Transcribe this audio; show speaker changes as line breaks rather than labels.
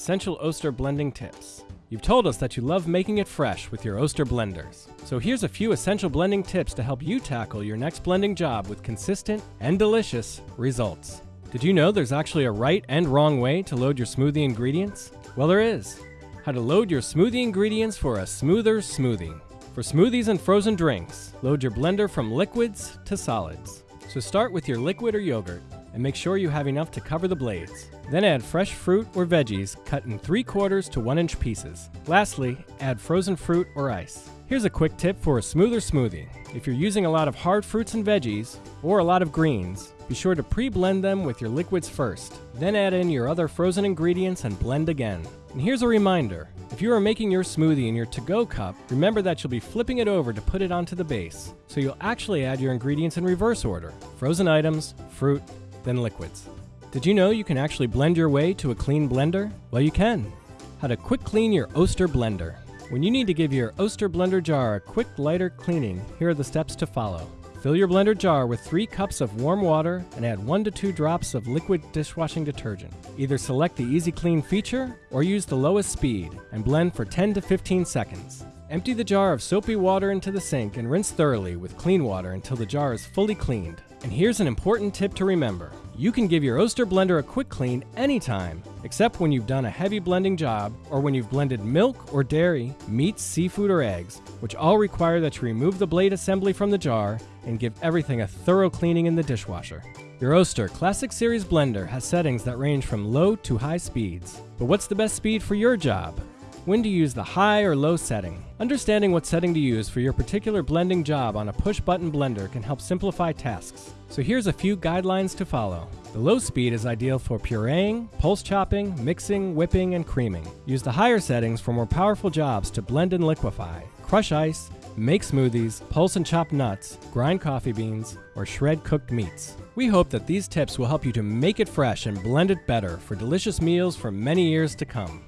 Essential Oster Blending Tips. You've told us that you love making it fresh with your Oster blenders. So here's a few essential blending tips to help you tackle your next blending job with consistent and delicious results. Did you know there's actually a right and wrong way to load your smoothie ingredients? Well, there is. How to load your smoothie ingredients for a smoother smoothie. For smoothies and frozen drinks, load your blender from liquids to solids. So start with your liquid or yogurt and make sure you have enough to cover the blades. Then add fresh fruit or veggies cut in 3 quarters to 1 inch pieces. Lastly, add frozen fruit or ice. Here's a quick tip for a smoother smoothie. If you're using a lot of hard fruits and veggies, or a lot of greens, be sure to pre-blend them with your liquids first. Then add in your other frozen ingredients and blend again. And here's a reminder, if you are making your smoothie in your to-go cup, remember that you'll be flipping it over to put it onto the base. So you'll actually add your ingredients in reverse order. Frozen items, fruit, then liquids. Did you know you can actually blend your way to a clean blender? Well, you can. How to quick clean your Oster blender. When you need to give your Oster blender jar a quick lighter cleaning, here are the steps to follow. Fill your blender jar with 3 cups of warm water and add 1 to 2 drops of liquid dishwashing detergent. Either select the Easy Clean feature or use the lowest speed and blend for 10 to 15 seconds. Empty the jar of soapy water into the sink and rinse thoroughly with clean water until the jar is fully cleaned. And here's an important tip to remember. You can give your Oster blender a quick clean anytime, except when you've done a heavy blending job or when you've blended milk or dairy, meats, seafood, or eggs, which all require that you remove the blade assembly from the jar and give everything a thorough cleaning in the dishwasher. Your Oster Classic Series blender has settings that range from low to high speeds. But what's the best speed for your job? When to use the high or low setting. Understanding what setting to use for your particular blending job on a push button blender can help simplify tasks. So here's a few guidelines to follow. The low speed is ideal for pureeing, pulse chopping, mixing, whipping, and creaming. Use the higher settings for more powerful jobs to blend and liquefy, crush ice, make smoothies, pulse and chop nuts, grind coffee beans, or shred cooked meats. We hope that these tips will help you to make it fresh and blend it better for delicious meals for many years to come.